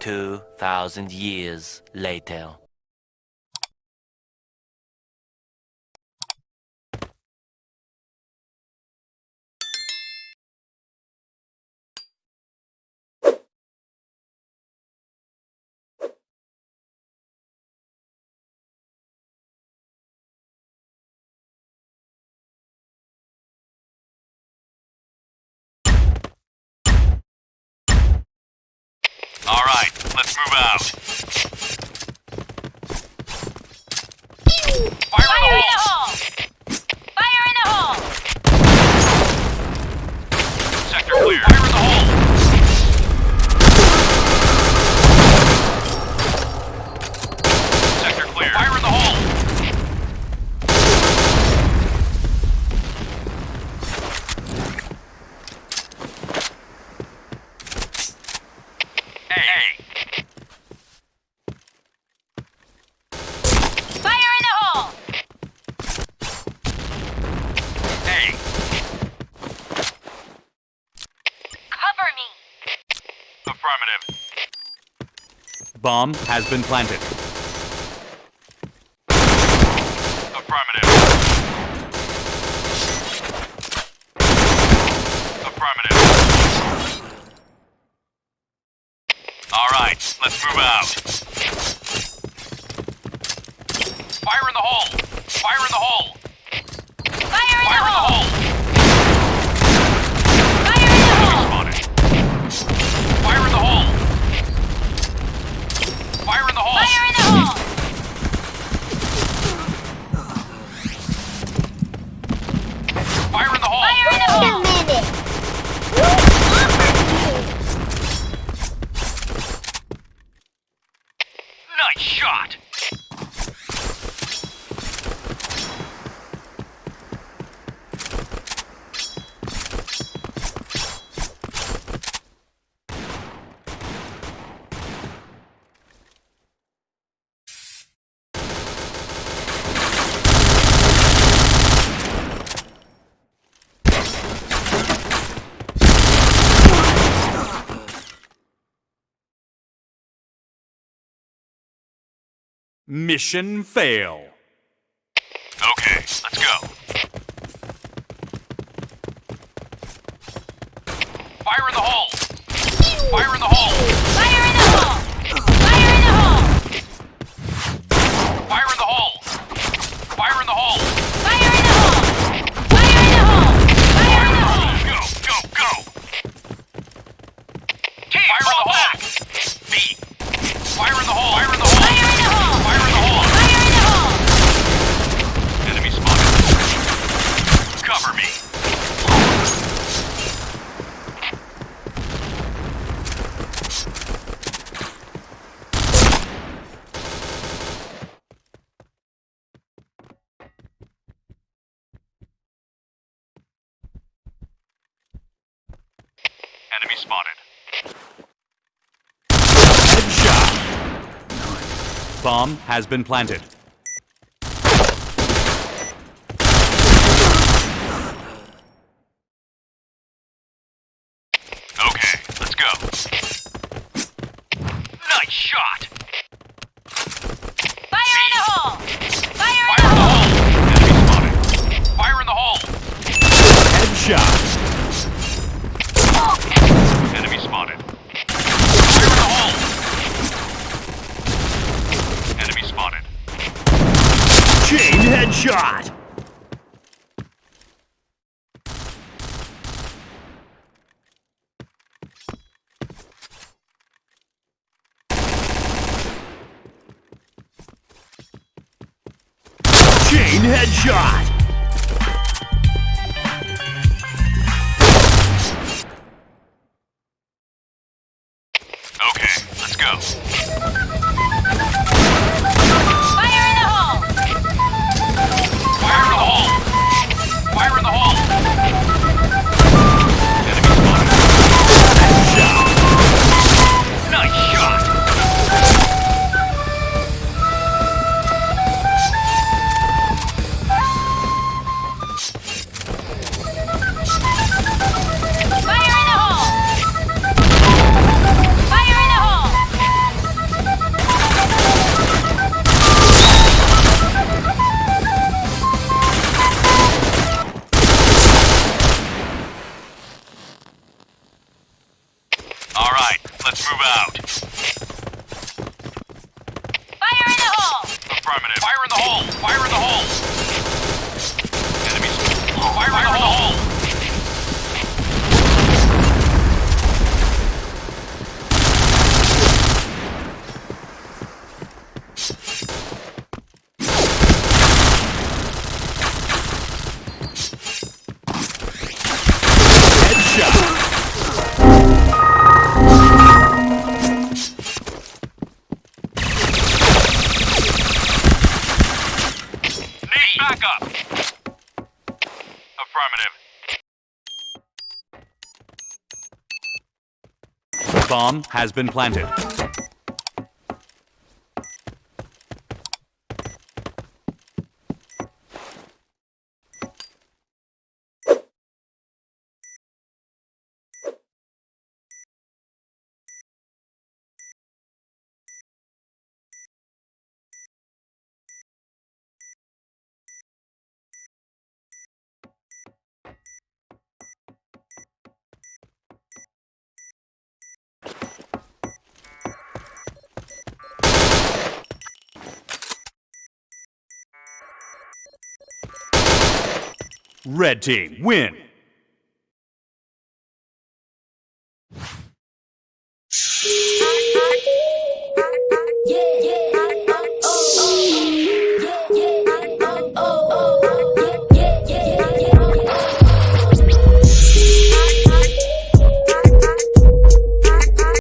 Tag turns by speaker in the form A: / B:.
A: 2,000 years later.
B: All right, let's move out.
C: Bomb has been planted.
B: Affirmative. Affirmative. All right, let's move out. Fire in the hole! Fire in the hole!
C: Mission fail.
B: Okay, let's go. Fire in the hole! Fire in the hole!
D: Fire in the hole! Fire in the hole!
B: Fire in the hole! Fire in the hole! Enemy spotted.
C: Headshot! Bomb has been planted.
B: shot!
C: Chain headshot!
B: Affirmative. Fire in the hole! Fire in the hole! Enemies. Fire, in the hole! Affirmative.
C: Bomb has been planted. Red team win.